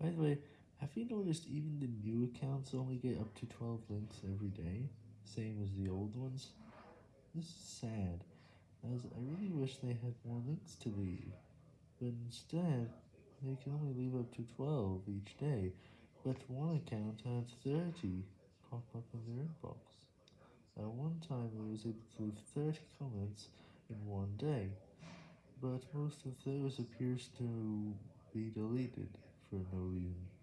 By the way, have you noticed even the new accounts only get up to 12 links every day, same as the old ones? This is sad, as I really wish they had more links to leave, but instead, they can only leave up to 12 each day, but one account had 30 pop up in their inbox. At one time I was able to leave 30 comments in one day, but most of those appears to be deleted for no reason.